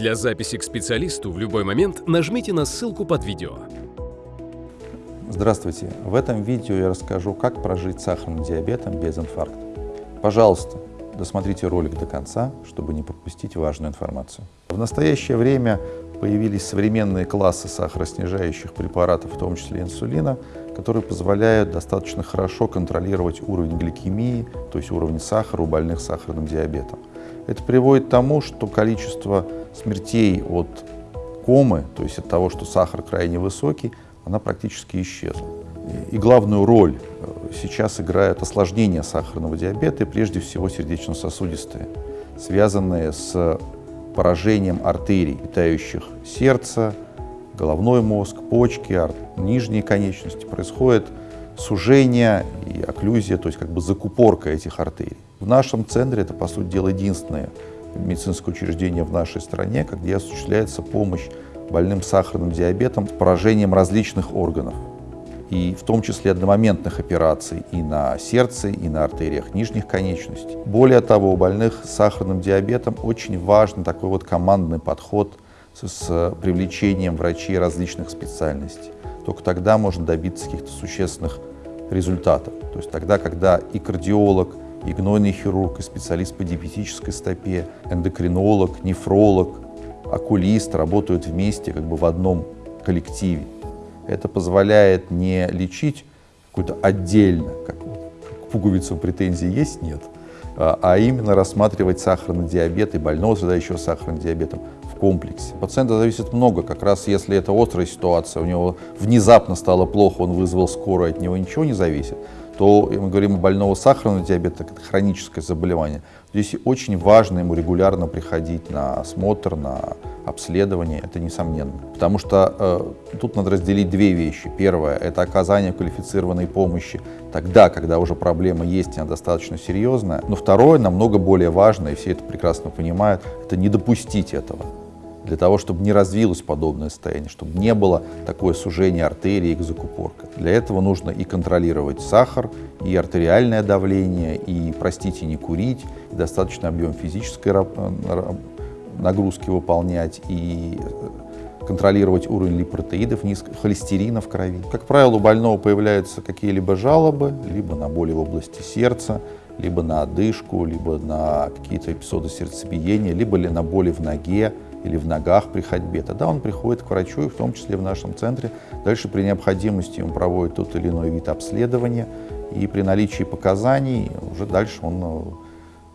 Для записи к специалисту в любой момент нажмите на ссылку под видео. Здравствуйте! В этом видео я расскажу, как прожить сахарным диабетом без инфаркта. Пожалуйста, досмотрите ролик до конца, чтобы не пропустить важную информацию. В настоящее время появились современные классы сахароснижающих препаратов, в том числе инсулина, которые позволяют достаточно хорошо контролировать уровень гликемии, то есть уровень сахара у больных сахарным диабетом. Это приводит к тому, что количество смертей от комы, то есть от того, что сахар крайне высокий, она практически исчезла. И главную роль э, сейчас играет осложнение сахарного диабета, и прежде всего сердечно-сосудистые, связанные с поражением артерий, питающих сердце, головной мозг, почки, нижние конечности. Происходит сужение и окклюзия, то есть как бы закупорка этих артерий. В нашем центре это, по сути дела, единственное медицинское учреждение в нашей стране, где осуществляется помощь больным сахарным диабетом с поражением различных органов, и в том числе одномоментных операций и на сердце, и на артериях нижних конечностей. Более того, у больных с сахарным диабетом очень важен такой вот командный подход с, с привлечением врачей различных специальностей. Только тогда можно добиться каких-то существенных результатов. То есть тогда, когда и кардиолог, и гнойный хирург, и специалист по диабетической стопе, эндокринолог, нефролог, окулист работают вместе как бы в одном коллективе. Это позволяет не лечить какую-то отдельно, как, как пуговицу претензий есть, нет, а, а именно рассматривать сахарный диабет и больного, страдающего сахарным диабетом в комплексе. Пациента зависит много, как раз если это острая ситуация, у него внезапно стало плохо, он вызвал скорую, от него ничего не зависит, то мы говорим о больного сахарного диабета, это хроническое заболевание. Здесь очень важно ему регулярно приходить на осмотр, на обследование, это несомненно. Потому что э, тут надо разделить две вещи. Первое – это оказание квалифицированной помощи тогда, когда уже проблема есть, и она достаточно серьезная. Но второе, намного более важное, и все это прекрасно понимают, это не допустить этого для того, чтобы не развилось подобное состояние, чтобы не было такое сужение артерии и закупорка. Для этого нужно и контролировать сахар, и артериальное давление, и, простите, не курить, и достаточный объем физической нагрузки выполнять, и э, контролировать уровень липопротеидов, холестерина в крови. Как правило, у больного появляются какие-либо жалобы, либо на боли в области сердца, либо на одышку, либо на какие-то эпизоды сердцебиения, либо на боли в ноге, или в ногах при ходьбе, тогда он приходит к врачу, и в том числе в нашем центре. Дальше при необходимости он проводит тот или иной вид обследования, и при наличии показаний уже дальше он э,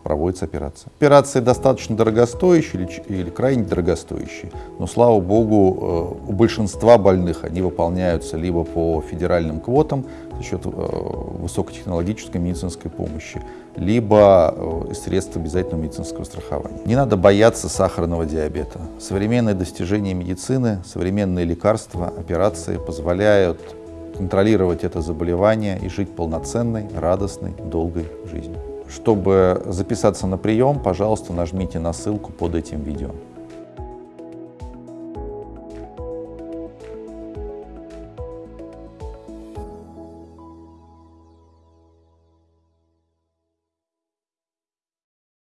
проводится операция. Операции достаточно дорогостоящие или, или крайне дорогостоящие, но, слава богу, э, у большинства больных они выполняются либо по федеральным квотам за счет э, высокотехнологической медицинской помощи, либо э, средств обязательного медицинского страхования. Не надо бояться сахарного диабета. Современные достижения медицины, современные лекарства, операции позволяют контролировать это заболевание и жить полноценной, радостной, долгой жизнью. Чтобы записаться на прием, пожалуйста, нажмите на ссылку под этим видео.